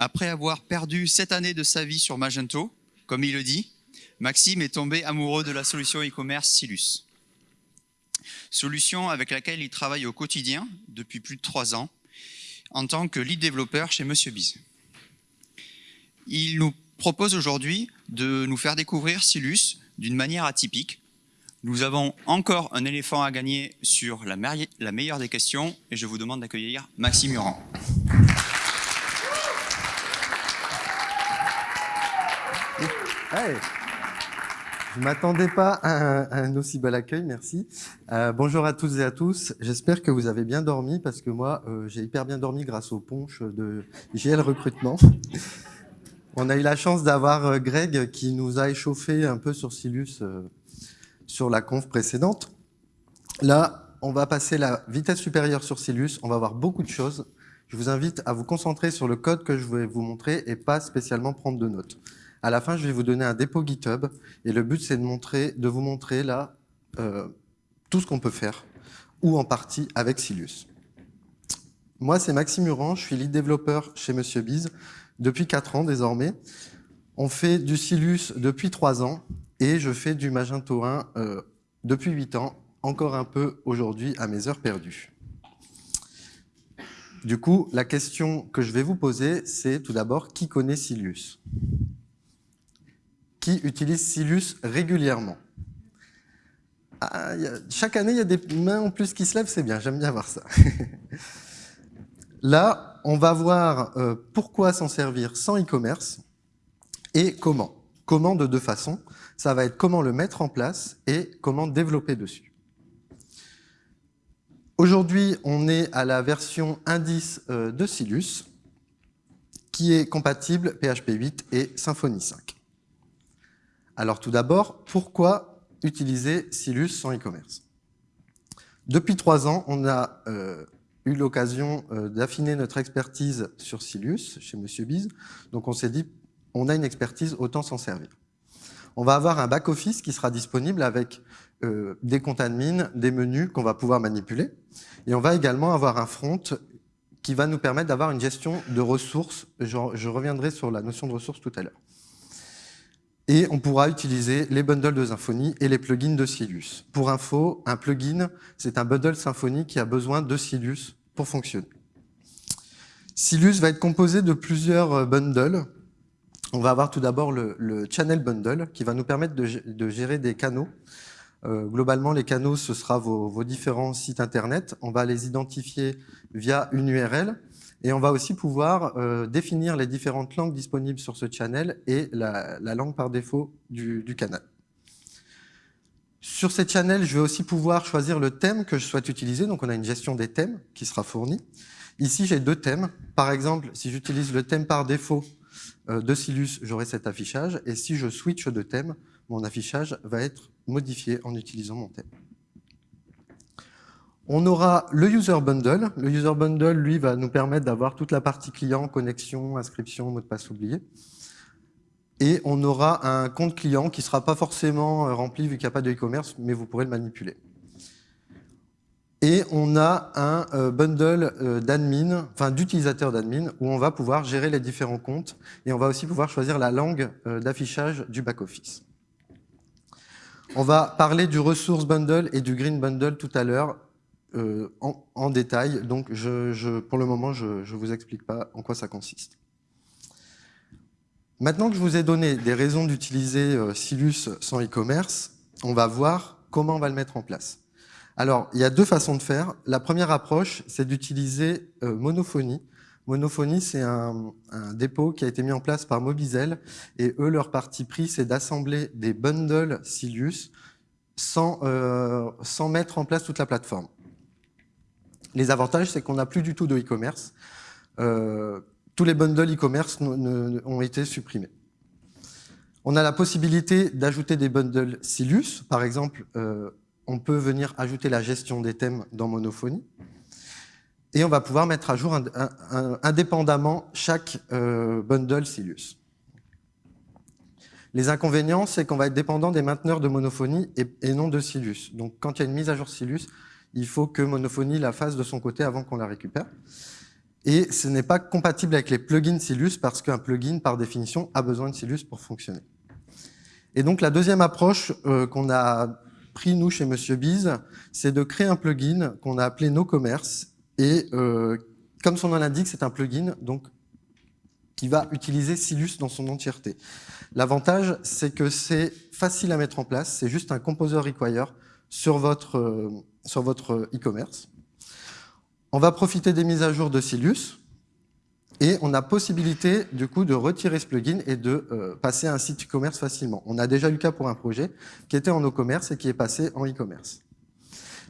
Après avoir perdu sept années de sa vie sur Magento, comme il le dit, Maxime est tombé amoureux de la solution e-commerce Silus. Solution avec laquelle il travaille au quotidien depuis plus de trois ans en tant que lead développeur chez Monsieur Biz. Il nous propose aujourd'hui de nous faire découvrir Silus d'une manière atypique. Nous avons encore un éléphant à gagner sur la, meilleure des questions et je vous demande d'accueillir Maxime Muran. Je ne m'attendais pas à un, aussi bel accueil, merci. Euh, bonjour à toutes et à tous. J'espère que vous avez bien dormi parce que moi, euh, j'ai hyper bien dormi grâce au punch de GL Recrutement. On a eu la chance d'avoir euh, Greg qui nous a échauffé un peu sur Silus sur la conf précédente. Là, on va passer la vitesse supérieure sur Silus. On va voir beaucoup de choses. Je vous invite à vous concentrer sur le code que je vais vous montrer et pas spécialement prendre de notes. À la fin, je vais vous donner un dépôt GitHub et le but, c'est de, vous montrer là euh, tout ce qu'on peut faire, ou en partie avec Silus. Moi, c'est Maxime Muran, je suis lead développeur chez Monsieur Biz depuis 4 ans désormais. On fait du Silus depuis 3 ans et je fais du Magento 1 euh, depuis 8 ans, encore un peu aujourd'hui à mes heures perdues. Du coup, la question que je vais vous poser, c'est tout d'abord, qui connaît Silus qui utilisent Silus régulièrement. Ah, chaque année, il y a des mains en plus qui se lèvent, c'est bien, j'aime bien voir ça. Là, on va voir euh, pourquoi s'en servir sans e-commerce et comment. Comment de deux façons. Ça va être comment le mettre en place et comment développer dessus. Aujourd'hui, on est à la version indice euh, de Silus qui est compatible PHP 8 et Symfony 5. Alors tout d'abord, pourquoi utiliser Silus sans e-commerce? Depuis trois ans, on a euh, eu l'occasion euh, d'affiner notre expertise sur Silus chez Monsieur Biz. Donc on s'est dit, on a une expertise, autant s'en servir. On va avoir un back-office qui sera disponible avec euh, des comptes admin, des menus qu'on va pouvoir manipuler. Et on va également avoir un front qui va nous permettre d'avoir une gestion de ressources. je reviendrai sur la notion de ressources tout à l'heure. Et on pourra utiliser les bundles de Symfony et les plugins de Silus. Pour info, un plugin, c'est un bundle Symfony qui a besoin de Silus pour fonctionner. Silus va être composé de plusieurs euh, bundles. On va avoir tout d'abord le, Channel Bundle qui va nous permettre de, gérer des canaux. Euh, globalement, les canaux, ce sera vos, vos différents sites Internet. On va les identifier via une URL et on va aussi pouvoir euh, définir les différentes langues disponibles sur ce channel et la, langue par défaut du, canal. Sur ces channels, je vais aussi pouvoir choisir le thème que je souhaite utiliser. Donc, on a une gestion des thèmes qui sera fournie. Ici, j'ai deux thèmes. Par exemple, si j'utilise le thème par défaut euh, de Silus, j'aurai cet affichage. Et si je switch de thème, mon affichage va être modifié en utilisant mon thème. On aura le User Bundle. Le User Bundle, lui, va nous permettre d'avoir toute la partie client, connexion, inscription, mot de passe oublié. Et on aura un compte client qui ne sera pas forcément euh, rempli vu qu'il n'y a pas de e-commerce, mais vous pourrez le manipuler. Et on a un euh, bundle euh, d'admin, enfin d'utilisateurs d'admin, où on va pouvoir gérer les différents comptes et on va aussi pouvoir choisir la langue d'affichage du back-office. On va parler du Resource Bundle et du Green Bundle tout à l'heure. Euh, en, détail. Donc, je, pour le moment, je ne vous explique pas en quoi ça consiste. Maintenant que je vous ai donné des raisons d'utiliser euh, Silus sans e-commerce, on va voir comment on va le mettre en place. Alors, il y a deux façons de faire. La première approche, c'est d'utiliser euh, Monophonie. Monophonie, c'est un, dépôt qui a été mis en place par Mobizel, et eux, leur parti pris, c'est d'assembler des bundles Silus sans, sans mettre en place toute la plateforme. Les avantages, c'est qu'on n'a plus du tout de e-commerce. Euh, tous les bundles e-commerce ont été supprimés. On a la possibilité d'ajouter des bundles Silus. Par exemple, euh, on peut venir ajouter la gestion des thèmes dans Monophonie. Et on va pouvoir mettre à jour indépendamment chaque euh, bundle Silus. Les inconvénients, c'est qu'on va être dépendant des mainteneurs de Monophonie et, et, non de Silus. Donc, quand il y a une mise à jour Silus, il faut que Monophonie la fasse de son côté avant qu'on la récupère. Et ce n'est pas compatible avec les plugins Silus parce qu'un plugin, par définition, a besoin de Silus pour fonctionner. Et donc la deuxième approche euh, qu'on a pris, nous, chez Monsieur Biz, c'est de créer un plugin qu'on a appelé No Commerce. Et euh, comme son nom l'indique, c'est un plugin donc, qui va utiliser Silus dans son entièreté. L'avantage, c'est que c'est facile à mettre en place, c'est juste un composer require sur votre euh, sur votre e-commerce. On va profiter des mises à jour de Silus et on a possibilité du coup de retirer ce plugin et de euh, passer à un site e-commerce facilement. On a déjà eu le cas pour un projet qui était en e-commerce et qui est passé en e-commerce.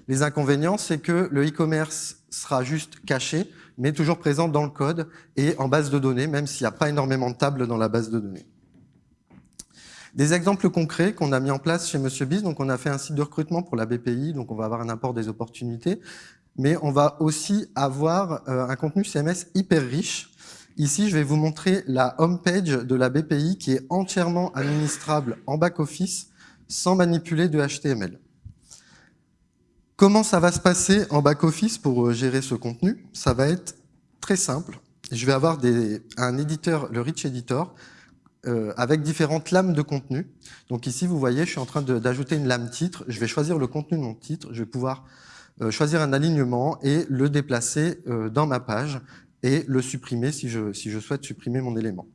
Les inconvénients, c'est que le e-commerce sera juste caché, mais toujours présent dans le code et en base de données, même s'il n'y a pas énormément de tables dans la base de données. Des exemples concrets qu'on a mis en place chez Monsieur Biz, donc on a fait un site de recrutement pour la BPI, donc on va avoir un apport des opportunités, mais on va aussi avoir euh, un contenu CMS hyper riche. Ici, je vais vous montrer la homepage de la BPI qui est entièrement administrable en back-office sans manipuler de HTML. Comment ça va se passer en back-office pour euh, gérer ce contenu? Ça va être très simple. Je vais avoir un éditeur, le Rich Editor, euh, avec différentes lames de contenu. Donc ici, vous voyez, je suis en train d'ajouter une lame titre. Je vais choisir le contenu de mon titre. Je vais pouvoir euh, choisir un alignement et le déplacer euh, dans ma page et le supprimer si je, si je souhaite supprimer mon élément.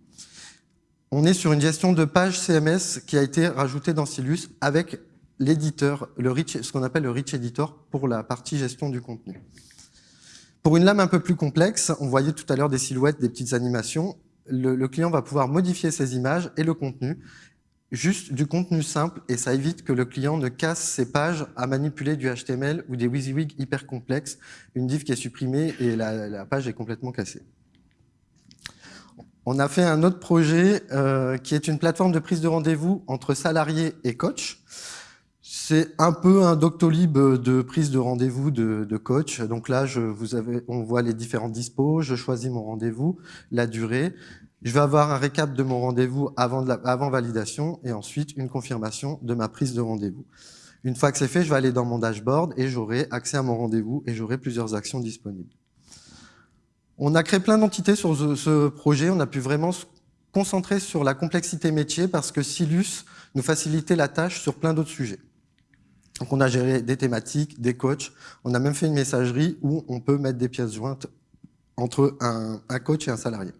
On est sur une gestion de page CMS qui a été rajoutée dans Silus avec l'éditeur, ce qu'on appelle le Rich Editor pour la partie gestion du contenu. Pour une lame un peu plus complexe, on voyait tout à l'heure des silhouettes, des petites animations. Le, client va pouvoir modifier ses images et le contenu juste du contenu simple et ça évite que le client ne casse ses pages à manipuler du HTML ou des WYSIWYG hyper complexes, une div qui est supprimée et la, page est complètement cassée. On a fait un autre projet euh, qui est une plateforme de prise de rendez-vous entre salariés et coach. C'est un peu un Doctolib de prise de rendez-vous de, de, coach. Donc là, je, vous avez, on voit les différents dispos, je choisis mon rendez-vous, la durée. Je vais avoir un récap de mon rendez-vous avant, avant validation et ensuite une confirmation de ma prise de rendez-vous. Une fois que c'est fait, je vais aller dans mon dashboard et j'aurai accès à mon rendez-vous et j'aurai plusieurs actions disponibles. On a créé plein d'entités sur ce, projet. On a pu vraiment se concentrer sur la complexité métier parce que Silus nous facilitait la tâche sur plein d'autres sujets. Donc on a géré des thématiques, des coachs. On a même fait une messagerie où on peut mettre des pièces jointes entre un, coach et un salarié.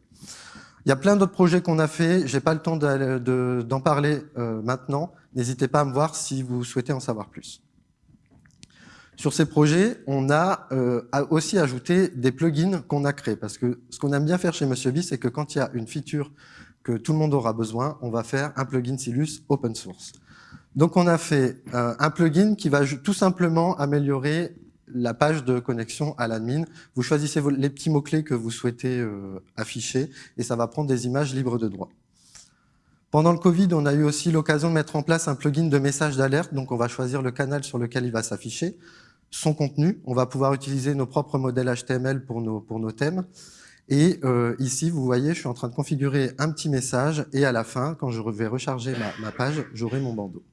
Il y a plein d'autres projets qu'on a fait. J'ai pas le temps d'en parler euh, maintenant. N'hésitez pas à me voir si vous souhaitez en savoir plus. Sur ces projets, on a euh, aussi ajouté des plugins qu'on a créés. Parce que ce qu'on aime bien faire chez Monsieur B, c'est que quand il y a une feature que tout le monde aura besoin, on va faire un plugin Silus open source. Donc on a fait euh, un plugin qui va tout simplement améliorer la page de connexion à l'admin. Vous choisissez les petits mots-clés que vous souhaitez euh, afficher et ça va prendre des images libres de droit. Pendant le Covid, on a eu aussi l'occasion de mettre en place un plugin de message d'alerte. Donc, on va choisir le canal sur lequel il va s'afficher, son contenu. On va pouvoir utiliser nos propres modèles HTML pour nos, thèmes. Et euh, ici, vous voyez, je suis en train de configurer un petit message et à la fin, quand je vais recharger ma page, j'aurai mon bandeau.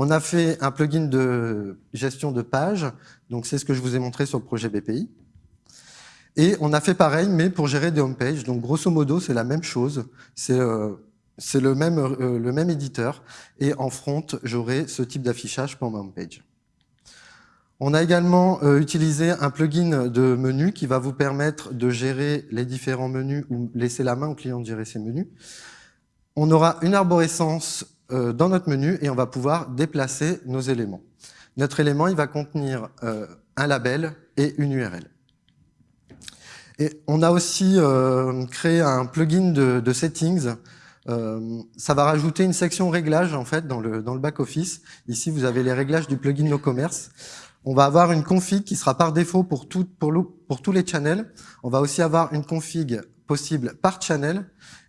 On a fait un plugin de gestion de page, donc c'est ce que je vous ai montré sur le projet BPI. Et on a fait pareil, mais pour gérer des homepages. Donc grosso modo, c'est la même chose. C'est euh, le, même, euh, le même éditeur. Et en front, j'aurai ce type d'affichage pour ma homepage. On a également euh, utilisé un plugin de menu qui va vous permettre de gérer les différents menus ou laisser la main au client de gérer ses menus. On aura une arborescence dans notre menu et on va pouvoir déplacer nos éléments. Notre élément, il va contenir euh, un label et une URL. Et on a aussi euh, créé un plugin de, de settings. ça va rajouter une section réglage en fait dans le, dans le back-office. Ici, vous avez les réglages du plugin No Commerce. On va avoir une config qui sera par défaut pour, tout, pour, pour tous les channels. On va aussi avoir une config possible par channel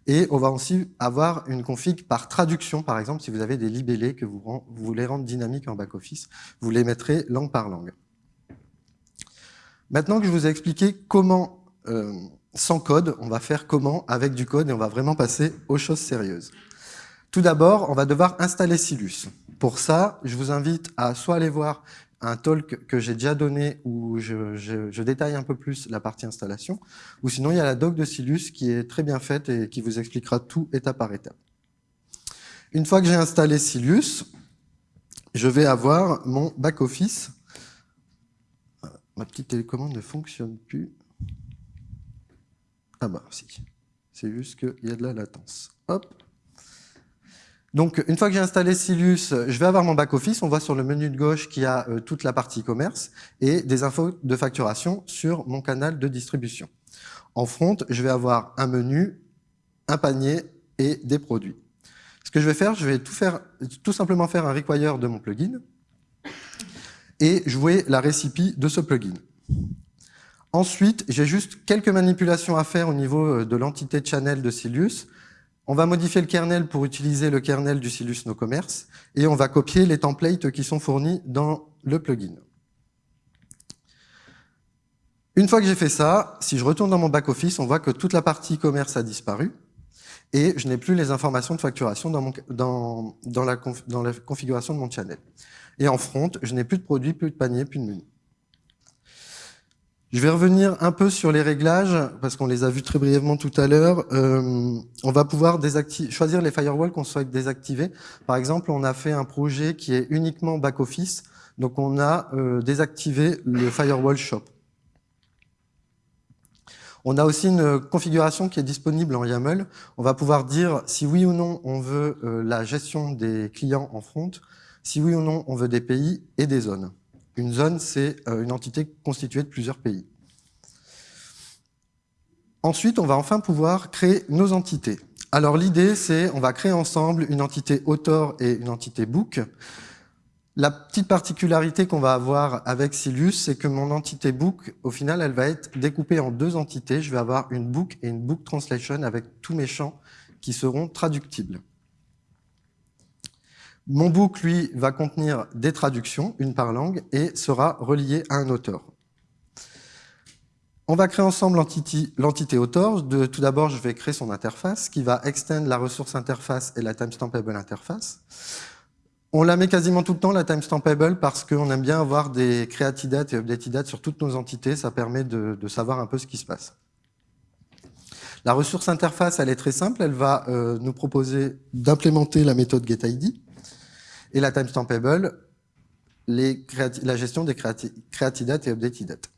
et on va aussi avoir une config par traduction, par exemple, si vous avez des libellés que vous, voulez rendre dynamiques en back-office, vous les mettrez langue par langue. Maintenant que je vous ai expliqué comment, euh, sans code, on va faire comment avec du code et on va vraiment passer aux choses sérieuses. Tout d'abord, on va devoir installer Silus. Pour ça, je vous invite à soit aller voir un talk que j'ai déjà donné où je, détaille un peu plus la partie installation, ou sinon il y a la doc de Silus qui est très bien faite et qui vous expliquera tout étape par étape. Une fois que j'ai installé Silus, je vais avoir mon back-office. Ma petite télécommande ne fonctionne plus. Ah bah si, c'est juste qu'il y a de la latence. Hop. Donc, une fois que j'ai installé Silus, je vais avoir mon back-office. On voit sur le menu de gauche qu'il y a euh, toute la partie commerce et des infos de facturation sur mon canal de distribution. En front, je vais avoir un menu, un panier et des produits. Ce que je vais faire, je vais tout, tout simplement faire un require de mon plugin et jouer la recipe de ce plugin. Ensuite, j'ai juste quelques manipulations à faire au niveau euh, de l'entité channel de Silus. On va modifier le kernel pour utiliser le kernel du Silus No Commerce et on va copier les templates qui sont fournis dans le plugin. Une fois que j'ai fait ça, si je retourne dans mon back-office, on voit que toute la partie commerce a disparu et je n'ai plus les informations de facturation dans, la, configuration de mon channel. Et en front, je n'ai plus de produits, plus de panier, plus de menu. Je vais revenir un peu sur les réglages, parce qu'on les a vus très brièvement tout à l'heure. Euh, on va pouvoir choisir les firewalls qu'on souhaite désactiver. Par exemple, on a fait un projet qui est uniquement back-office, donc on a euh, désactivé le firewall shop. On a aussi une configuration qui est disponible en YAML. On va pouvoir dire si oui ou non on veut euh, la gestion des clients en front, si oui ou non on veut des pays et des zones. Une zone, c'est euh, une entité constituée de plusieurs pays. Ensuite, on va enfin pouvoir créer nos entités. Alors l'idée, c'est on va créer ensemble une entité author et une entité book. La petite particularité qu'on va avoir avec Silus, c'est que mon entité book, au final, elle va être découpée en deux entités. Je vais avoir une book et une book translation avec tous mes champs qui seront traductibles. Mon book, lui, va contenir des traductions, une par langue, et sera relié à un auteur. On va créer ensemble l'entité auteur. tout d'abord, je vais créer son interface, qui va extend la ressource interface et la timestampable interface. On la met quasiment tout le temps, la timestampable, parce qu'on aime bien avoir des creatidates et updateddates sur toutes nos entités. Ça permet de, de, savoir un peu ce qui se passe. La ressource interface, elle est très simple. Elle va euh, nous proposer d'implémenter la méthode getID et la timestampable, les la gestion des creatidates et updatedates.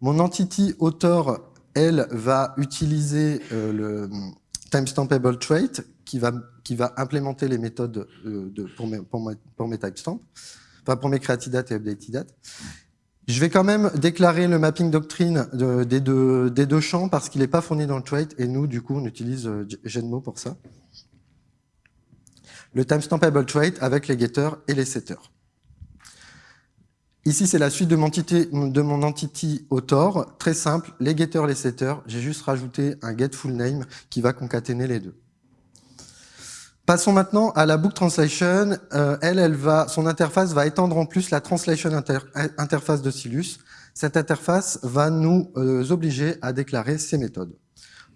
Mon entity author, elle, va utiliser euh, le timestampable trait qui va, qui va implémenter les méthodes euh, de, pour, mes, pour, mes, pour mes timestamps, enfin pour mes creatidates et updatedates. Je vais quand même déclarer le mapping doctrine de, des, deux, des, deux, champs parce qu'il n'est pas fourni dans le trait et nous, du coup, on utilise euh, Genmo pour ça le timestampable trait avec les getters et les setters. Ici, c'est la suite de mon, entity, de mon entity author. Très simple, les getters, les setters. J'ai juste rajouté un get full name qui va concaténer les deux. Passons maintenant à la book translation. Euh, elle, elle va, son interface va étendre en plus la translation interface de Silus. Cette interface va nous euh, obliger à déclarer ces méthodes.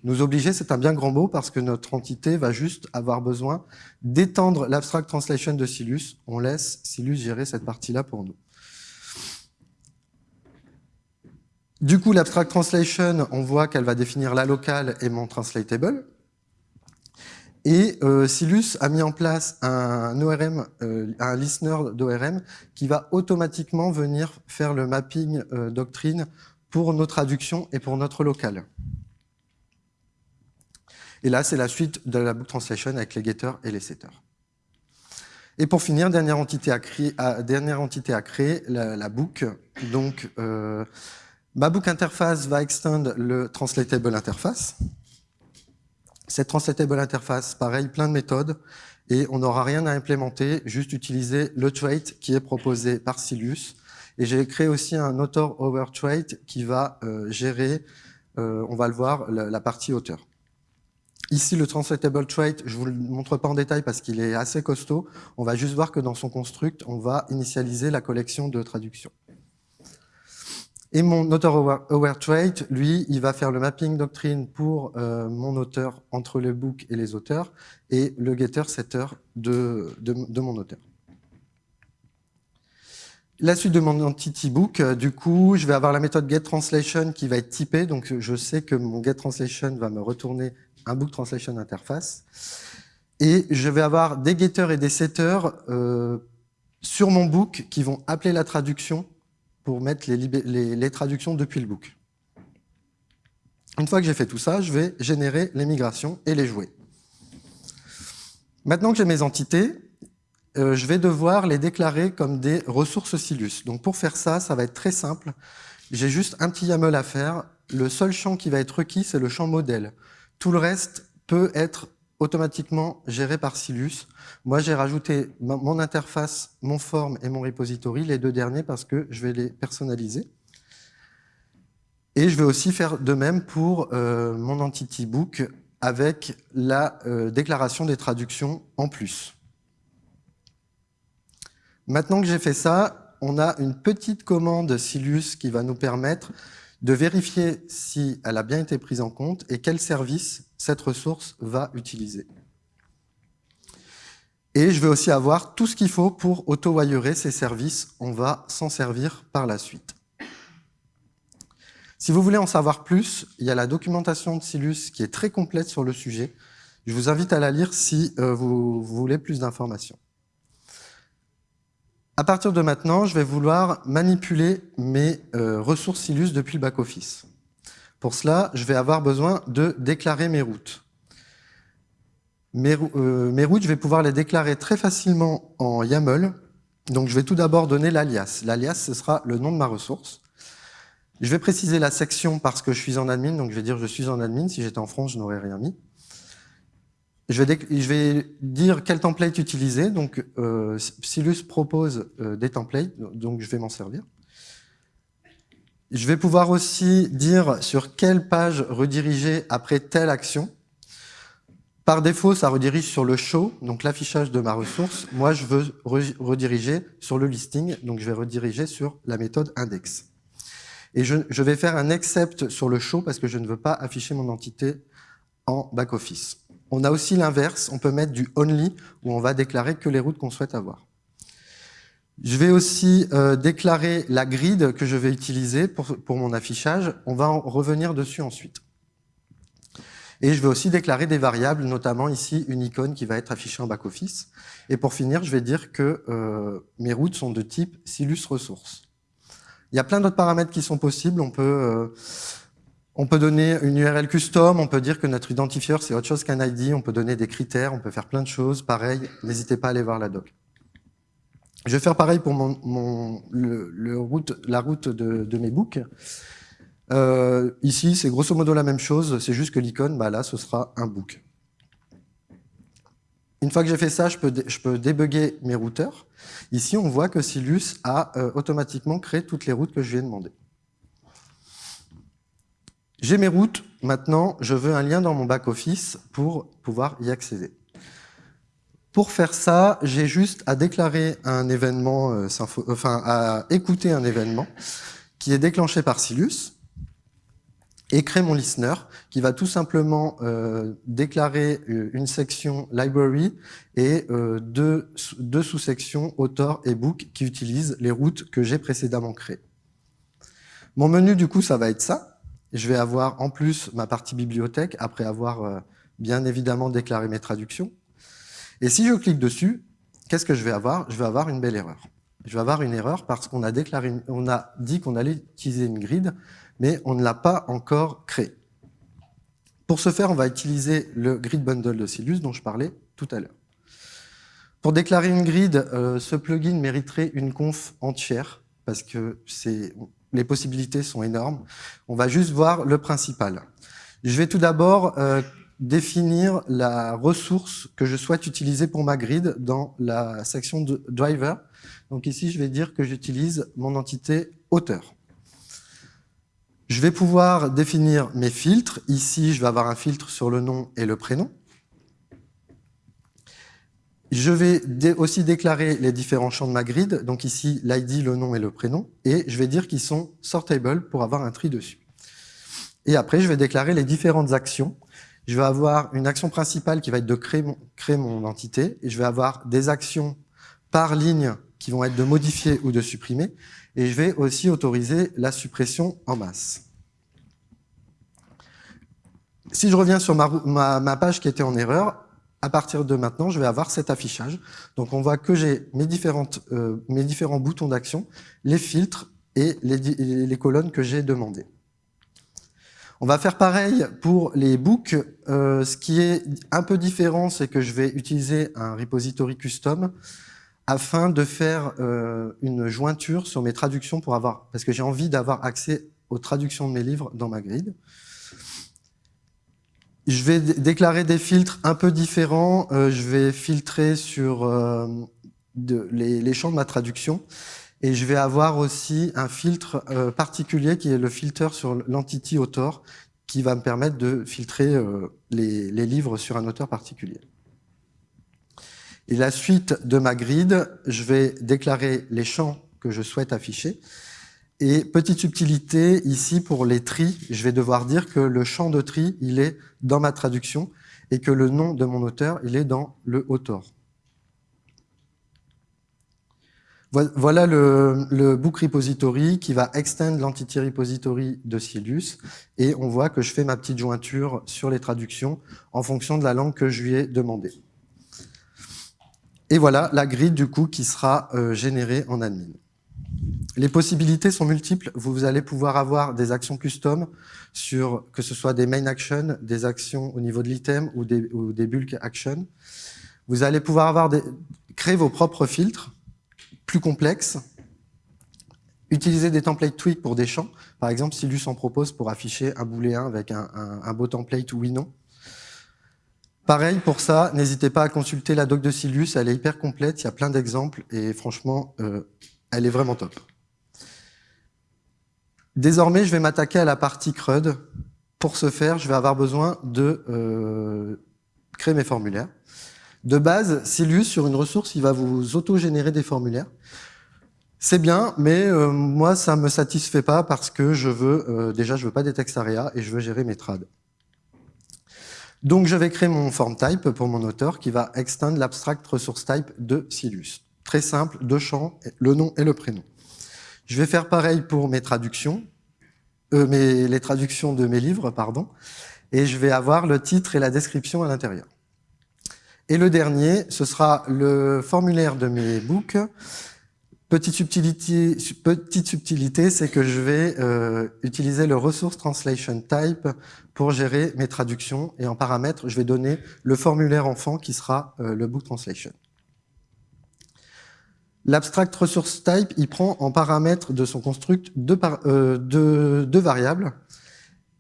Nous obliger, c'est un bien grand mot parce que notre entité va juste avoir besoin d'étendre l'abstract translation de Silus. On laisse Silus gérer cette partie-là pour nous. Du coup, l'abstract translation, on voit qu'elle va définir la locale et mon translatable. Et euh, Silus a mis en place un ORM, euh, un listener d'ORM qui va automatiquement venir faire le mapping euh, doctrine pour nos traductions et pour notre local. Et là, c'est la suite de la book translation avec les getters et les setters. Et pour finir, dernière entité à créer, la, book. Donc, euh, ma book interface va extend le translatable interface. Cette translatable interface, pareil, plein de méthodes, et on n'aura rien à implémenter, juste utiliser le trait qui est proposé par Silus. Et j'ai créé aussi un author over trait qui va euh, gérer, euh, on va le voir, la partie auteur. Ici, le translatable trait, je vous le montre pas en détail parce qu'il est assez costaud. On va juste voir que dans son construct, on va initialiser la collection de traduction. Et mon author aware, trait, lui, il va faire le mapping doctrine pour euh, mon auteur entre le book et les auteurs et le getter setter de, de, de mon auteur. La suite de mon entity book, euh, du coup, je vais avoir la méthode getTranslation qui va être typée. Donc, je sais que mon getTranslation va me retourner un book translation interface. Et je vais avoir des getters et des setters euh, sur mon book qui vont appeler la traduction pour mettre les, les traductions depuis le book. Une fois que j'ai fait tout ça, je vais générer les migrations et les jouer. Maintenant que j'ai mes entités, euh, je vais devoir les déclarer comme des ressources Silus. Donc pour faire ça, ça va être très simple. J'ai juste un petit YAML à faire. Le seul champ qui va être requis, c'est le champ modèle. Tout le reste peut être automatiquement géré par Silus. Moi, j'ai rajouté mon interface, mon form et mon repository, les deux derniers, parce que je vais les personnaliser. Et je vais aussi faire de même pour euh, mon entity book avec la euh, déclaration des traductions en plus. Maintenant que j'ai fait ça, on a une petite commande Silus qui va nous permettre de vérifier si elle a bien été prise en compte et quel service cette ressource va utiliser. Et je vais aussi avoir tout ce qu'il faut pour auto-wirer ces services. On va s'en servir par la suite. Si vous voulez en savoir plus, il y a la documentation de Silus qui est très complète sur le sujet. Je vous invite à la lire si euh, vous, voulez plus d'informations. À partir de maintenant, je vais vouloir manipuler mes euh, ressources Silus depuis le back-office. Pour cela, je vais avoir besoin de déclarer mes routes. Mes, euh, mes, routes, je vais pouvoir les déclarer très facilement en YAML. Donc, je vais tout d'abord donner l'alias. L'alias, ce sera le nom de ma ressource. Je vais préciser la section parce que je suis en admin, donc je vais dire je suis en admin. Si j'étais en France, je n'aurais rien mis. Je vais, dire quel template utiliser. Donc, euh, Silus propose euh, des templates, donc je vais m'en servir. Je vais pouvoir aussi dire sur quelle page rediriger après telle action. Par défaut, ça redirige sur le show, donc l'affichage de ma ressource. Moi, je veux rediriger sur le listing, donc je vais rediriger sur la méthode index. Et je, vais faire un accept sur le show parce que je ne veux pas afficher mon entité en back-office. On a aussi l'inverse, on peut mettre du only où on va déclarer que les routes qu'on souhaite avoir. Je vais aussi euh, déclarer la grid que je vais utiliser pour, mon affichage. On va en revenir dessus ensuite. Et je vais aussi déclarer des variables, notamment ici une icône qui va être affichée en back-office. Et pour finir, je vais dire que euh, mes routes sont de type Silus Ressources. Il y a plein d'autres paramètres qui sont possibles. On peut, euh, on peut donner une URL custom, on peut dire que notre identifieur, c'est autre chose qu'un ID, on peut donner des critères, on peut faire plein de choses. Pareil, n'hésitez pas à aller voir la doc. Je vais faire pareil pour mon, mon route, la route de, mes books. Euh, ici, c'est grosso modo la même chose, c'est juste que l'icône, bah là, ce sera un book. Une fois que j'ai fait ça, je peux, je débugger mes routeurs. Ici, on voit que Silus a euh, automatiquement créé toutes les routes que je lui ai demandé. J'ai mes routes. Maintenant, je veux un lien dans mon back-office pour pouvoir y accéder. Pour faire ça, j'ai juste à déclarer un événement, euh, enfin à écouter un événement qui est déclenché par Silus et créer mon listener qui va tout simplement euh, déclarer euh, une section library et euh, deux, sous-sections author et book qui utilisent les routes que j'ai précédemment créées. Mon menu, du coup, ça va être ça. Je vais avoir en plus ma partie bibliothèque après avoir euh, bien évidemment déclaré mes traductions. Et si je clique dessus, qu'est-ce que je vais avoir? Je vais avoir une belle erreur. Je vais avoir une erreur parce qu'on a, déclaré, on a dit qu'on allait utiliser une grid mais on ne l'a pas encore créé. Pour ce faire, on va utiliser le grid bundle de Silus dont je parlais tout à l'heure. Pour déclarer une grid, euh, ce plugin mériterait une conf entière parce que les possibilités sont énormes. On va juste voir le principal. Je vais tout d'abord euh, définir la ressource que je souhaite utiliser pour ma grid dans la section driver. Donc ici, je vais dire que j'utilise mon entité auteur. Je vais pouvoir définir mes filtres. Ici, je vais avoir un filtre sur le nom et le prénom. Je vais aussi déclarer les différents champs de ma grid. Donc ici, l'ID, le nom et le prénom. Et je vais dire qu'ils sont sortable pour avoir un tri dessus. Et après, je vais déclarer les différentes actions. Je vais avoir une action principale qui va être de créer mon, créer mon entité. Et je vais avoir des actions par ligne qui vont être de modifier ou de supprimer. Et je vais aussi autoriser la suppression en masse. Si je reviens sur ma, page qui était en erreur, à partir de maintenant, je vais avoir cet affichage. Donc on voit que j'ai mes, euh, mes différents boutons d'action, les filtres et les, colonnes que j'ai demandées. On va faire pareil pour les books. Euh, ce qui est un peu différent, c'est que je vais utiliser un repository custom afin de faire euh, une jointure sur mes traductions pour avoir, parce que j'ai envie d'avoir accès aux traductions de mes livres dans ma grid. Je vais déclarer des filtres un peu différents. Euh, je vais filtrer sur euh, les, champs de ma traduction. Et je vais avoir aussi un filtre euh, particulier qui est le filter sur l'entity author qui va me permettre de filtrer les, les, livres sur un auteur particulier. Et la suite de ma grid, je vais déclarer les champs que je souhaite afficher. Et petite subtilité, ici pour les tris, je vais devoir dire que le champ de tri, il est dans ma traduction et que le nom de mon auteur, il est dans le auteur. Voilà le, book repository qui va extend l'entity repository de Silus et on voit que je fais ma petite jointure sur les traductions en fonction de la langue que je lui ai demandé. Et voilà la grille du coup qui sera euh, générée en admin. Les possibilités sont multiples. Vous allez pouvoir avoir des actions custom sur que ce soit des main actions, des actions au niveau de l'item ou des, bulk actions. Vous allez pouvoir avoir créer vos propres filtres plus complexes, utiliser des templates tweak pour des champs. Par exemple, Silus en propose pour afficher un booléen avec un, un, beau template oui-non. Pareil, pour ça, n'hésitez pas à consulter la doc de Silus, elle est hyper complète, il y a plein d'exemples, et franchement, euh, elle est vraiment top. Désormais, je vais m'attaquer à la partie CRUD. Pour ce faire, je vais avoir besoin de euh, créer mes formulaires. De base, Silus, sur une ressource, il va vous auto-générer des formulaires. C'est bien, mais euh, moi, ça me satisfait pas parce que je veux, euh, déjà, je veux pas des textes et je veux gérer mes trades. Donc, je vais créer mon form type pour mon auteur qui va extend l'abstract resource type de Silus. Très simple, deux champs, le nom et le prénom. Je vais faire pareil pour mes traductions, euh, mes, les traductions de mes livres, pardon, et je vais avoir le titre et la description à l'intérieur. Et le dernier, ce sera le formulaire de mes books. Petite subtilité, petite subtilité c'est que je vais euh, utiliser le resource translation type pour gérer mes traductions et en paramètre, je vais donner le formulaire enfant qui sera euh, le book translation. L'abstract resource type, il prend en paramètre de son construct deux, euh, variables.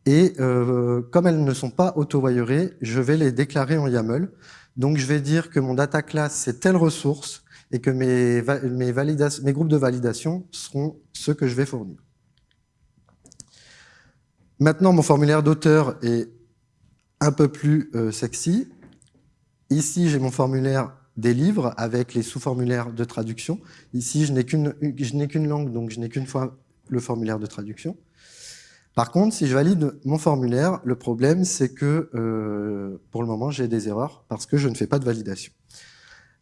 Et euh, comme elles ne sont pas auto-wire, je vais les déclarer en YAML. Donc je vais dire que mon data class, c'est telle ressource et que mes groupes de validation seront ceux que je vais fournir. Maintenant, mon formulaire d'auteur est un peu plus euh, sexy. Ici, j'ai mon formulaire des livres avec les sous-formulaires de traduction. Ici, je n'ai qu'une langue, donc je n'ai qu'une fois le formulaire de traduction. Par contre, si je valide mon formulaire, le problème, c'est que euh, pour le moment, j'ai des erreurs parce que je ne fais pas de validation.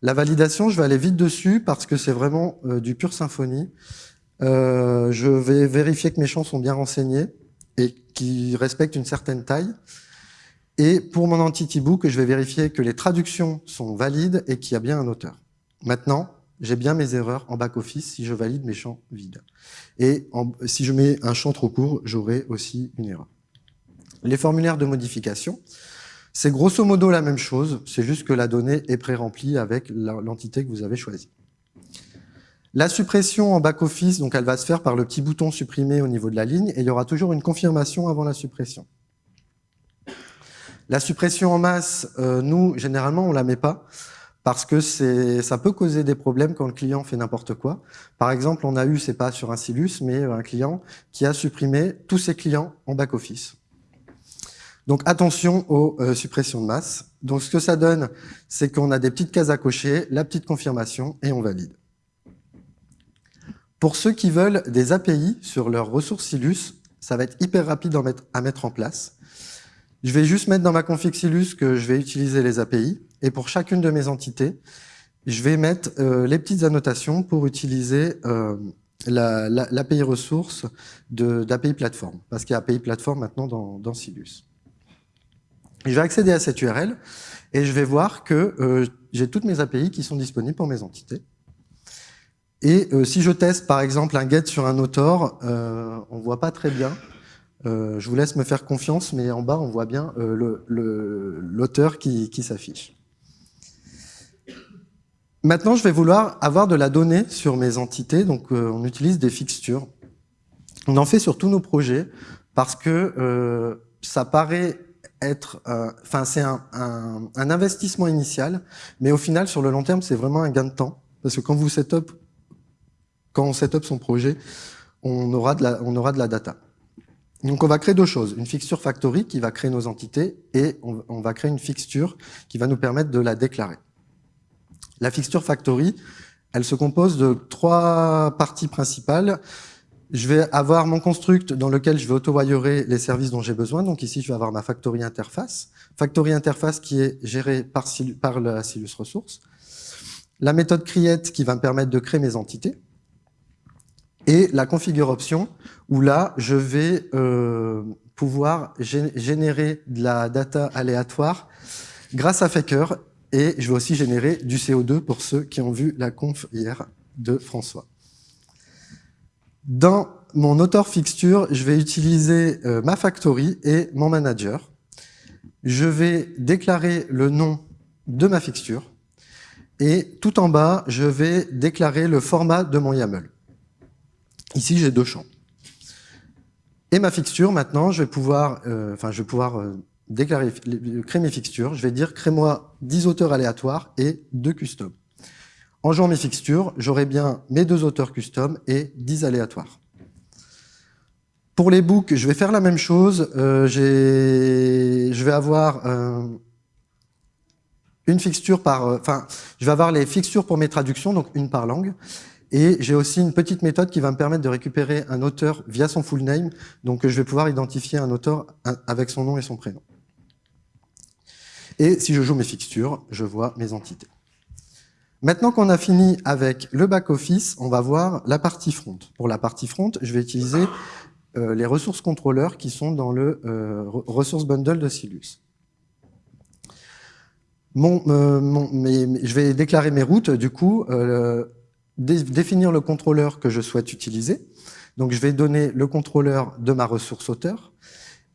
La validation, je vais aller vite dessus parce que c'est vraiment euh, du pur symphonie. Euh, je vais vérifier que mes champs sont bien renseignés et qu'ils respectent une certaine taille. Et pour mon entity book, je vais vérifier que les traductions sont valides et qu'il y a bien un auteur. Maintenant, j'ai bien mes erreurs en back-office si je valide mes champs vides. Et si je mets un champ trop court, j'aurai aussi une erreur. Les formulaires de modification, c'est grosso modo la même chose, c'est juste que la donnée est pré-remplie avec l'entité que vous avez choisie. La suppression en back-office, donc elle va se faire par le petit bouton supprimer au niveau de la ligne, et il y aura toujours une confirmation avant la suppression. La suppression en masse, euh, nous, généralement, on la met pas parce que ça peut causer des problèmes quand le client fait n'importe quoi. Par exemple, on a eu, c'est pas sur un Silus, mais un client qui a supprimé tous ses clients en back-office. Donc attention aux euh, suppressions de masse. Donc ce que ça donne, c'est qu'on a des petites cases à cocher, la petite confirmation, et on valide. Pour ceux qui veulent des API sur leurs ressources Silus, ça va être hyper rapide à mettre en place. Je vais juste mettre dans ma config Silus que je vais utiliser les API. Et pour chacune de mes entités, je vais mettre euh, les petites annotations pour utiliser euh, l'API ressource d'API Platform, parce qu'il y a API Platform maintenant dans, Silus. Je vais accéder à cette URL et je vais voir que euh, j'ai toutes mes API qui sont disponibles pour mes entités. Et si je teste par exemple un get sur un autor, on ne voit pas très bien. Euh, je vous laisse me faire confiance, mais en bas on voit bien l'auteur le, qui, s'affiche. Maintenant, je vais vouloir avoir de la donnée sur mes entités, donc on utilise des fixtures. On en fait sur tous nos projets parce que ça paraît être, enfin c'est un, un, un, investissement initial, mais au final sur le long terme c'est vraiment un gain de temps parce que quand vous setup quand on set up son projet, on aura de la, on aura de la data. Donc on va créer deux choses, une fixture factory qui va créer nos entités et on, va créer une fixture qui va nous permettre de la déclarer. La fixture factory, elle se compose de trois parties principales. Je vais avoir mon construct dans lequel je vais auto-wirer les services dont j'ai besoin. Donc ici, je vais avoir ma factory interface. Factory interface qui est gérée par, par la Silus Resource. La méthode create qui va me permettre de créer mes entités et la configure option, où là, je vais euh, pouvoir générer de la data aléatoire grâce à Faker, et je vais aussi générer du CO2 pour ceux qui ont vu la conf hier de François. Dans mon auteur fixture, je vais utiliser euh, ma factory et mon manager. Je vais déclarer le nom de ma fixture, et tout en bas, je vais déclarer le format de mon YAML. Ici, j'ai deux champs. Et ma fixture, maintenant, je vais pouvoir, euh, enfin, je vais pouvoir euh, déclarer, créer mes fixtures. Je vais dire, crée-moi 10 auteurs aléatoires et 2 custom. En jouant mes fixtures, j'aurai bien mes deux auteurs custom et 10 aléatoires. Pour les books, je vais faire la même chose. Euh, je vais avoir euh, une fixture par... Euh, enfin, je vais avoir les fixtures pour mes traductions, donc une par langue. Et j'ai aussi une petite méthode qui va me permettre de récupérer un auteur via son full name. Donc je vais pouvoir identifier un auteur avec son nom et son prénom. Et si je joue mes fixtures, je vois mes entités. Maintenant qu'on a fini avec le back-office, on va voir la partie front. Pour la partie front, je vais utiliser euh, les ressources contrôleurs qui sont dans le euh, ressource bundle de Silus. Mon, euh, je vais déclarer mes routes, du coup, définir le contrôleur que je souhaite utiliser. Donc, je vais donner le contrôleur de ma ressource auteur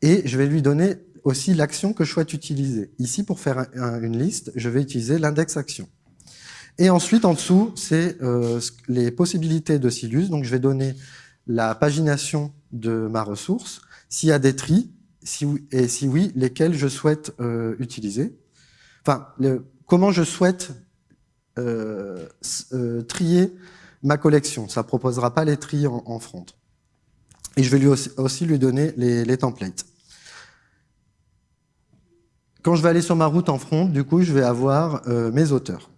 et je vais lui donner aussi l'action que je souhaite utiliser. Ici, pour faire une liste, je vais utiliser l'index action. Et ensuite, en dessous, c'est euh, les possibilités de Silus. Donc, je vais donner la pagination de ma ressource, s'il y a des tris, si et si oui, lesquels je souhaite euh, utiliser. Enfin, comment je souhaite euh, euh, trier ma collection. Ça ne proposera pas les tris en, front. Et je vais lui aussi, lui donner les, templates. Quand je vais aller sur ma route en front, du coup, je vais avoir euh, mes auteurs.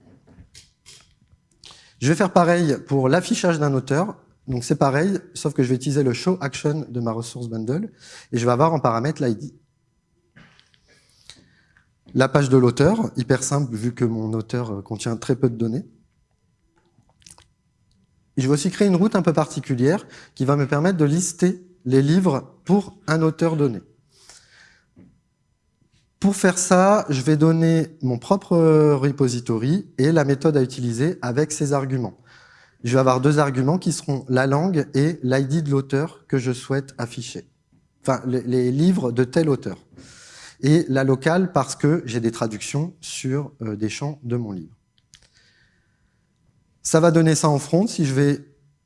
Je vais faire pareil pour l'affichage d'un auteur. Donc c'est pareil, sauf que je vais utiliser le show action de ma ressource bundle et je vais avoir en paramètre l'ID. La page de l'auteur, hyper simple vu que mon auteur euh, contient très peu de données. je vais aussi créer une route un peu particulière qui va me permettre de lister les livres pour un auteur donné. Pour faire ça, je vais donner mon propre repository et la méthode à utiliser avec ses arguments. Je vais avoir deux arguments qui seront la langue et l'ID de l'auteur que je souhaite afficher. Enfin, les livres de tel auteur et la locale parce que j'ai des traductions sur euh, des champs de mon livre. Ça va donner ça en front si je vais,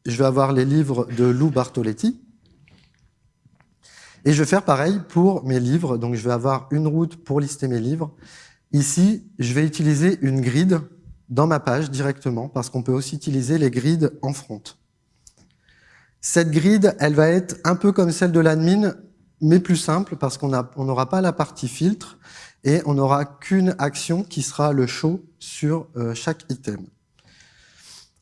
je vais avoir les livres de Lou Bartoletti. Et je vais faire pareil pour mes livres. Donc, je vais avoir une route pour lister mes livres. Ici, je vais utiliser une grid dans ma page directement parce qu'on peut aussi utiliser les grids en front. Cette grid, elle va être un peu comme celle de l'admin, mais plus simple parce qu'on n'aura pas la partie filtre et on n'aura qu'une action qui sera le show sur euh, chaque item.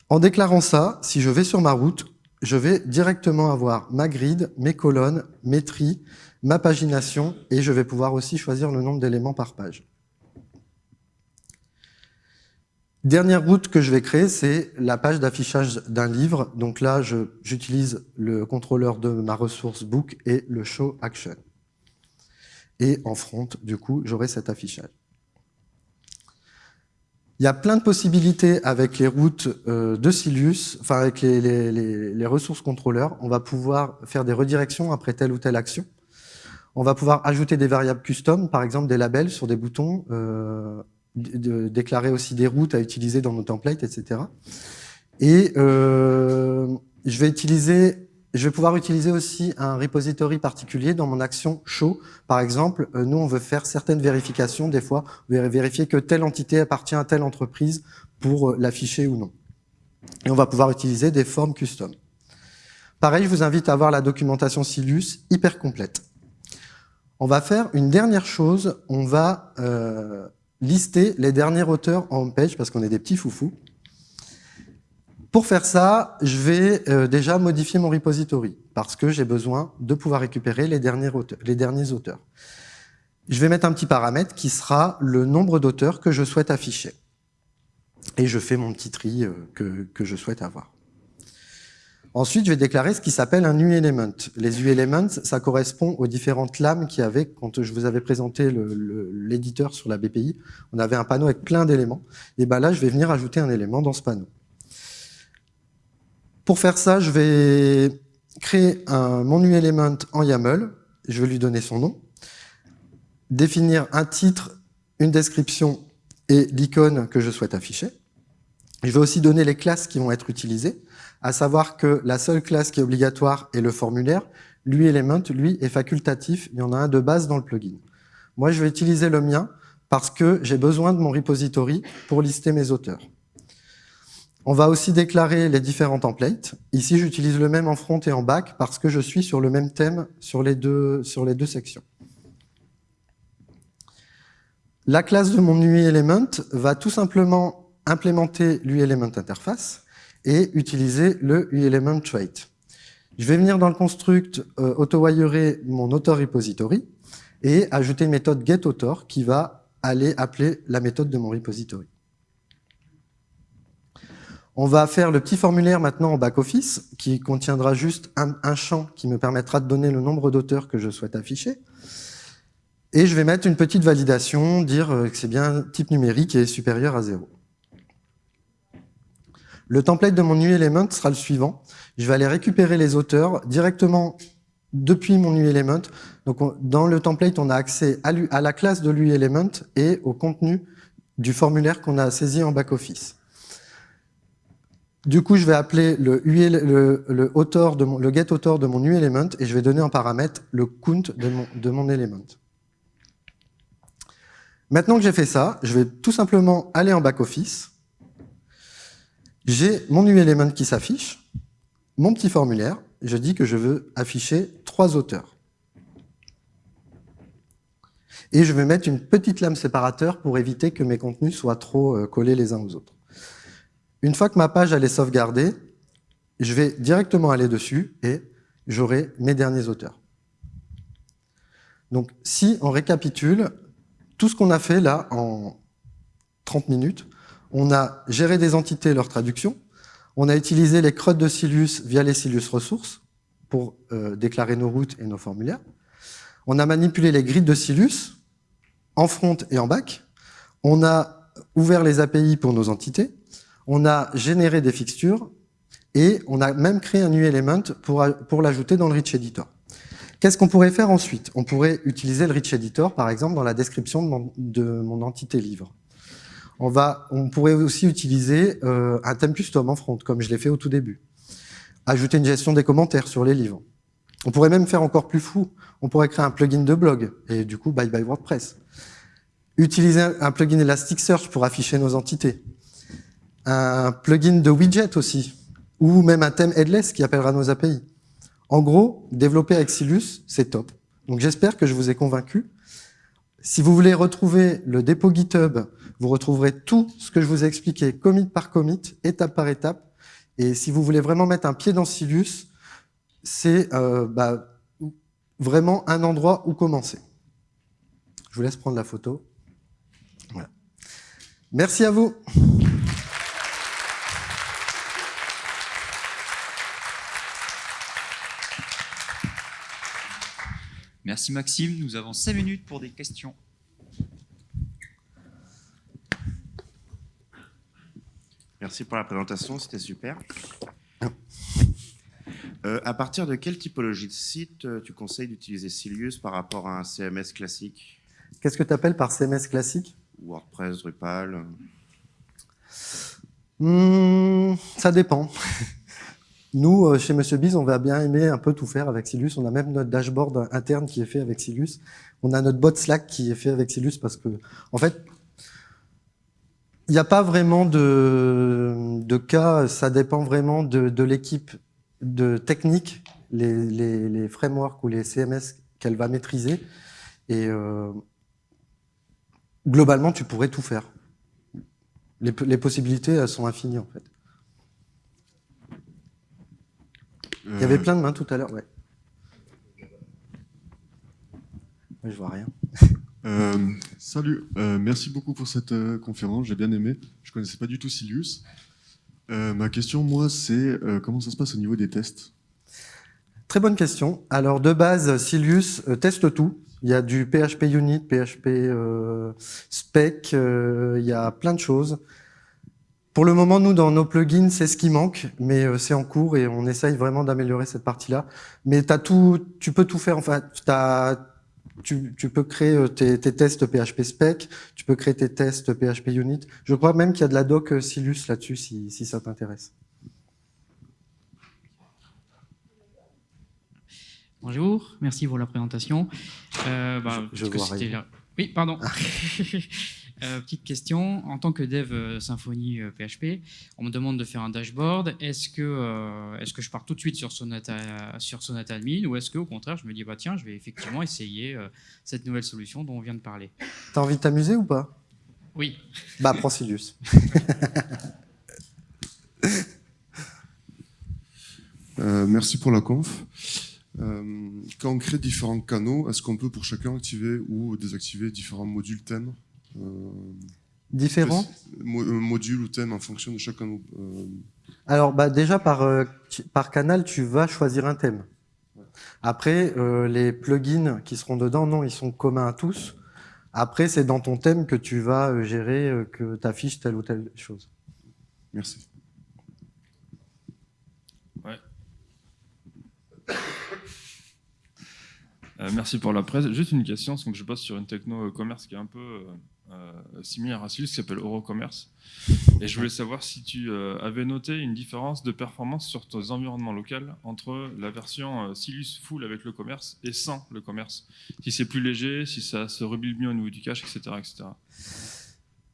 En déclarant ça, si je vais sur ma route, je vais directement avoir ma grid, mes colonnes, mes tris, ma pagination et je vais pouvoir aussi choisir le nombre d'éléments par page. Dernière route que je vais créer, c'est la page d'affichage d'un livre. Donc là, j'utilise le contrôleur de ma ressource book et le show action. Et en front, du coup, j'aurai cet affichage. Il y a plein de possibilités avec les routes euh, de Silius, enfin avec les, ressources contrôleurs. On va pouvoir faire des redirections après telle ou telle action. On va pouvoir ajouter des variables custom, par exemple des labels sur des boutons, euh, de déclarer aussi des routes à utiliser dans nos templates, etc. Et euh, je vais utiliser, je vais pouvoir utiliser aussi un repository particulier dans mon action show. Par exemple, euh, nous, on veut faire certaines vérifications. Des fois, vérifier que telle entité appartient à telle entreprise pour euh, l'afficher ou non. Et on va pouvoir utiliser des formes custom. Pareil, je vous invite à voir la documentation Silus, hyper complète. On va faire une dernière chose, on va euh, lister les derniers auteurs en homepage parce qu'on est des petits foufous. Pour faire ça, je vais euh, déjà modifier mon repository parce que j'ai besoin de pouvoir récupérer les derniers, auteurs. Je vais mettre un petit paramètre qui sera le nombre d'auteurs que je souhaite afficher. Et je fais mon petit tri euh, que je souhaite avoir. Ensuite, je vais déclarer ce qui s'appelle un uElement. Les uElements, ça correspond aux différentes lames qu'il y avait quand je vous avais présenté l'éditeur sur la BPI. On avait un panneau avec plein d'éléments. Et ben là, je vais venir ajouter un élément dans ce panneau. Pour faire ça, je vais créer un, mon uElement en YAML. Je vais lui donner son nom. Définir un titre, une description et l'icône que je souhaite afficher. Je vais aussi donner les classes qui vont être utilisées à savoir que la seule classe qui est obligatoire est le formulaire. Lui, Element, lui, est facultatif. Il y en a un de base dans le plugin. Moi, je vais utiliser le mien parce que j'ai besoin de mon repository pour lister mes auteurs. On va aussi déclarer les différents templates. Ici, j'utilise le même en front et en back parce que je suis sur le même thème sur les deux, sur les deux sections. La classe de mon UI Element va tout simplement implémenter l'UI Element interface et utiliser le uElement trait. Je vais venir dans le construct euh, auto-wirer mon author repository et ajouter une méthode getAuthor qui va aller appeler la méthode de mon repository. On va faire le petit formulaire maintenant en back-office qui contiendra juste un, un, champ qui me permettra de donner le nombre d'auteurs que je souhaite afficher. Et je vais mettre une petite validation, dire euh, que c'est bien type numérique et supérieur à 0. Le template de mon uElement sera le suivant. Je vais aller récupérer les auteurs directement depuis mon uElement. Donc, dans le template, on a accès à, la classe de l'uElement et au contenu du formulaire qu'on a saisi en back-office. Du coup, je vais appeler le, le, le, auteur de mon, mon uElement et je vais donner en paramètre le count de mon, de mon element. Maintenant que j'ai fait ça, je vais tout simplement aller en back-office j'ai mon uElement qui s'affiche, mon petit formulaire, je dis que je veux afficher trois auteurs. Et je vais mettre une petite lame séparateur pour éviter que mes contenus soient trop euh, collés les uns aux autres. Une fois que ma page est sauvegardée, je vais directement aller dessus et j'aurai mes derniers auteurs. Donc si on récapitule, tout ce qu'on a fait là en 30 minutes, on a géré des entités leur traduction. On a utilisé les crottes de Silius via les Silius ressources pour euh, déclarer nos routes et nos formulaires. On a manipulé les grids de Silius en front et en back. On a ouvert les API pour nos entités. On a généré des fixtures et on a même créé un uElement pour l'ajouter dans le Rich Editor. Qu'est-ce qu'on pourrait faire ensuite? On pourrait utiliser le Rich Editor, par exemple, dans la description de mon entité livre. On, pourrait aussi utiliser euh, un thème custom en front, comme je l'ai fait au tout début. Ajouter une gestion des commentaires sur les livres. On pourrait même faire encore plus fou. On pourrait créer un plugin de blog, et du coup, bye bye WordPress. Utiliser un plugin Elasticsearch pour afficher nos entités. Un plugin de widget aussi, ou même un thème headless qui appellera nos API. En gros, développer avec Silus, c'est top. Donc j'espère que je vous ai convaincu. Si vous voulez retrouver le dépôt GitHub vous retrouverez tout ce que je vous ai expliqué, commit par commit, étape par étape. Et si vous voulez vraiment mettre un pied dans Silus, c'est euh, bah, vraiment un endroit où commencer. Je vous laisse prendre la photo. Merci à vous. Merci Maxime, nous avons 5 minutes pour des questions. Merci pour la présentation, c'était super. Euh, à partir de quelle typologie de site euh, tu conseilles d'utiliser Silius par rapport à un CMS classique? Qu'est-ce que tu appelles par CMS classique? WordPress, Drupal Hmm, Ça dépend. Nous, euh, chez Monsieur Biz, on va bien aimer un peu tout faire avec Silus. On a même notre dashboard interne qui est fait avec Silus. On a notre bot Slack qui est fait avec Silus parce que, en fait, il n'y a pas vraiment de, cas. Ça dépend vraiment de, l'équipe de technique, les, frameworks ou les CMS qu'elle va maîtriser. Et euh, globalement, tu pourrais tout faire. Les, possibilités sont infinies, en fait. Il y avait plein de mains tout à l'heure, ouais. Je vois rien. Euh, salut, euh, merci beaucoup pour cette euh, conférence, j'ai bien aimé. Je connaissais pas du tout Silius. Euh, ma question, moi, c'est euh, comment ça se passe au niveau des tests? Très bonne question. Alors, de base, Silius euh, teste tout. Il y a du PHP Unit, PHP Spec, il y a plein de choses. Pour le moment, nous, dans nos plugins, c'est ce qui manque, mais euh, c'est en cours et on essaye vraiment d'améliorer cette partie-là. Mais as tout, tu peux tout faire. Enfin, as, tu, tu, peux créer euh, tes, tes, tests PHP Spec, tu peux créer tes tests PHP Unit. Je crois même qu'il y a de la doc euh, Silus là-dessus, si, si ça t'intéresse. Bonjour, merci pour la présentation. Euh, bah, je, je vois rien. Oui, pardon. Euh, petite question, en tant que dev euh, Symfony euh, PHP, on me demande de faire un dashboard. Est-ce que, euh, est que je pars tout de suite sur Sonata, sur Sonata Admin ou est-ce qu'au contraire, je me dis, bah, tiens, je vais effectivement essayer euh, cette nouvelle solution dont on vient de parler? T'as envie de t'amuser ou pas? Oui. Bah, prends Silius. merci pour la conf. quand on crée différents canaux, est-ce qu'on peut pour chacun activer ou désactiver différents modules thèmes? Euh, Différents Module ou thème en fonction de chacun. Euh... Alors, bah, déjà, par, euh, par canal, tu vas choisir un thème. Après, euh, les plugins qui seront dedans, non, ils sont communs à tous. Après, c'est dans ton thème que tu vas euh, gérer euh, que tu affiches telle ou telle chose. Merci. Ouais. Euh, merci pour la presse. Juste une question, parce que je passe sur une techno commerce qui est un peu euh, similaire à Silus qui s'appelle Eurocommerce. Et je voulais savoir si tu euh, avais noté une différence de performance sur tes environnements locaux entre la version euh, Silus full avec le commerce et sans le commerce. Si c'est plus léger, si ça se rebuild mieux au niveau du cache, etc. etc.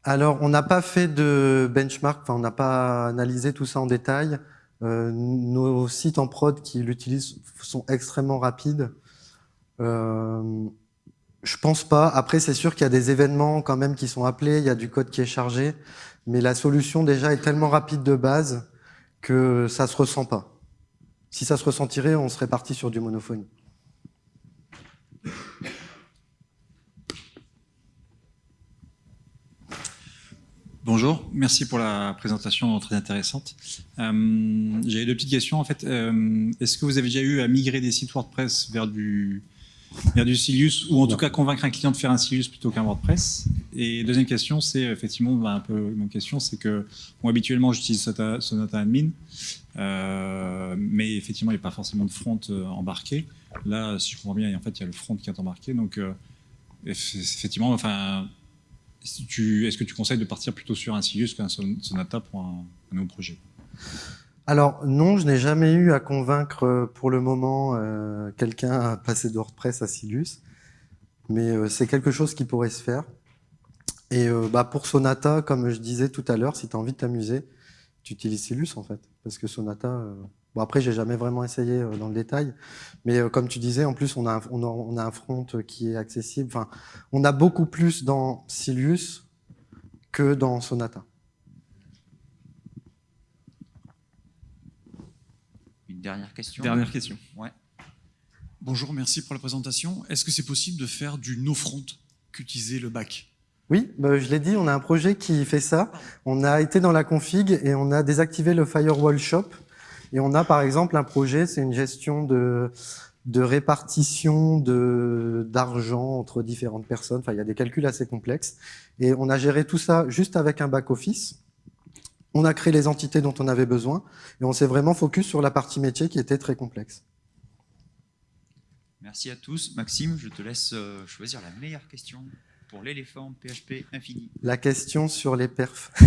Alors, on n'a pas fait de benchmark, on n'a pas analysé tout ça en détail. Euh, nos sites en prod qui l'utilisent sont extrêmement rapides. Euh, je pense pas. Après, c'est sûr qu'il y a des événements quand même qui sont appelés, il y a du code qui est chargé, mais la solution déjà est tellement rapide de base que ça se ressent pas. Si ça se ressentirait, on serait parti sur du monophonie. Bonjour, merci pour la présentation très intéressante. Euh, J'avais deux petites questions en fait. Euh, Est-ce que vous avez déjà eu à migrer des sites WordPress vers du vers du Silius, ou en tout cas convaincre un client de faire un Silius plutôt qu'un WordPress. Et deuxième question, c'est effectivement bah, un peu même question, c'est que habituellement j'utilise Sonata, Sonata, Admin, euh, mais effectivement il n'y a pas forcément de front euh, embarqué. Là, si je comprends bien, en fait il y a le front qui est embarqué, donc euh, effectivement, enfin, est-ce est que tu conseilles de partir plutôt sur un Silius qu'un Sonata pour un, un nouveau projet? Alors non, je n'ai jamais eu à convaincre euh, pour le moment euh, quelqu'un à passer de WordPress à Silus, mais euh, c'est quelque chose qui pourrait se faire. Et bah, pour Sonata, comme je disais tout à l'heure, si tu as envie de t'amuser, tu utilises Silus en fait, parce que Sonata, bon après j'ai jamais vraiment essayé dans le détail, mais comme tu disais, en plus on a, un, on on a un front qui est accessible, enfin on a beaucoup plus dans Silus que dans Sonata. Dernière question. Dernière question. Ouais. Bonjour, merci pour la présentation. Est-ce que c'est possible de faire du no-front qu'utiliser le back Oui, bah, je l'ai dit, on a un projet qui fait ça. On a été dans la config et on a désactivé le firewall shop. Et on a par exemple un projet, c'est une gestion de, de répartition de- d'argent entre différentes personnes. Enfin, il y a des calculs assez complexes. Et on a géré tout ça juste avec un back-office. On a créé les entités dont on avait besoin et on s'est vraiment focus sur la partie métier qui était très complexe. Merci à tous. Maxime, je te laisse euh, choisir la meilleure question pour l'éléphant PHP infini. La question sur les perfs.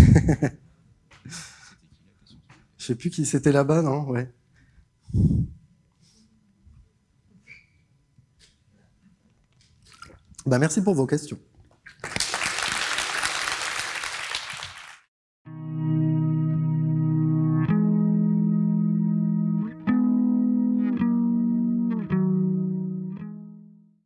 Je sais plus qui c'était là-bas, non? Ouais. Bah, merci pour vos questions.